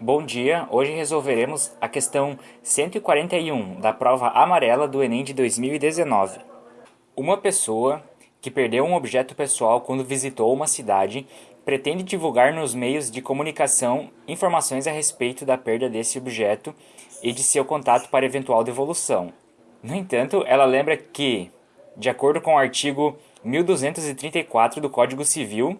Bom dia, hoje resolveremos a questão 141 da prova amarela do Enem de 2019. Uma pessoa que perdeu um objeto pessoal quando visitou uma cidade pretende divulgar nos meios de comunicação informações a respeito da perda desse objeto e de seu contato para eventual devolução. No entanto, ela lembra que, de acordo com o artigo 1234 do Código Civil,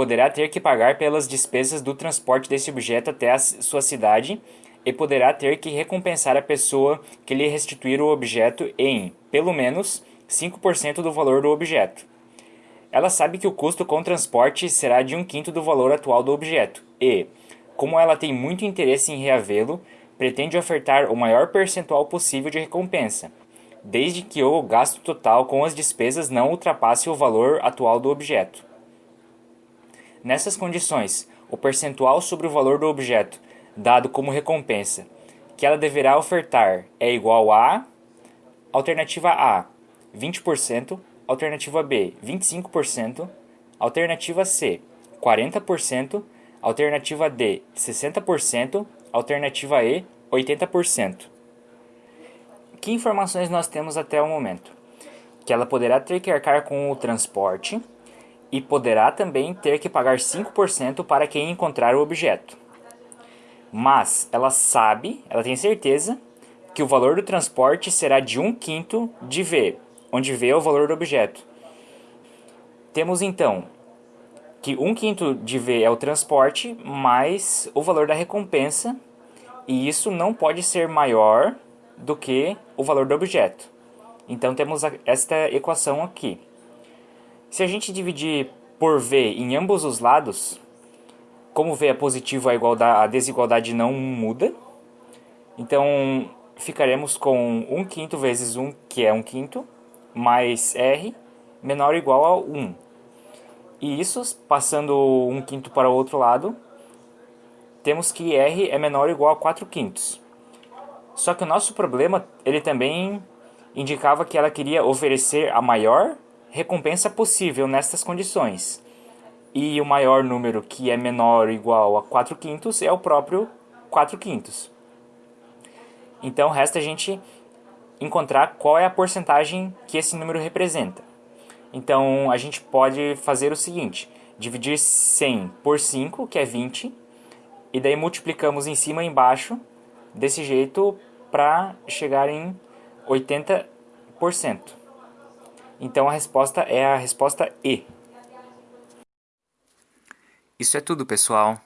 poderá ter que pagar pelas despesas do transporte desse objeto até a sua cidade e poderá ter que recompensar a pessoa que lhe restituir o objeto em, pelo menos, 5% do valor do objeto. Ela sabe que o custo com transporte será de um quinto do valor atual do objeto e, como ela tem muito interesse em reavê-lo, pretende ofertar o maior percentual possível de recompensa, desde que o gasto total com as despesas não ultrapasse o valor atual do objeto. Nessas condições, o percentual sobre o valor do objeto dado como recompensa que ela deverá ofertar é igual a alternativa A 20%, alternativa B 25%, alternativa C 40%, alternativa D 60%, alternativa E 80%. Que informações nós temos até o momento? Que ela poderá ter que arcar com o transporte, e poderá também ter que pagar 5% para quem encontrar o objeto. Mas ela sabe, ela tem certeza, que o valor do transporte será de 1 quinto de V, onde V é o valor do objeto. Temos então que 1 quinto de V é o transporte mais o valor da recompensa, e isso não pode ser maior do que o valor do objeto. Então temos esta equação aqui. Se a gente dividir por V em ambos os lados, como V é positivo, a, igualdade, a desigualdade não muda. Então, ficaremos com 1 quinto vezes 1, que é 1 quinto, mais R, menor ou igual a 1. E isso, passando 1 quinto para o outro lado, temos que R é menor ou igual a 4 quintos. Só que o nosso problema, ele também indicava que ela queria oferecer a maior recompensa possível nestas condições. E o maior número que é menor ou igual a 4 quintos é o próprio 4 quintos. Então resta a gente encontrar qual é a porcentagem que esse número representa. Então a gente pode fazer o seguinte, dividir 100 por 5, que é 20, e daí multiplicamos em cima e embaixo, desse jeito, para chegar em 80%. Então a resposta é a resposta E. Isso é tudo, pessoal.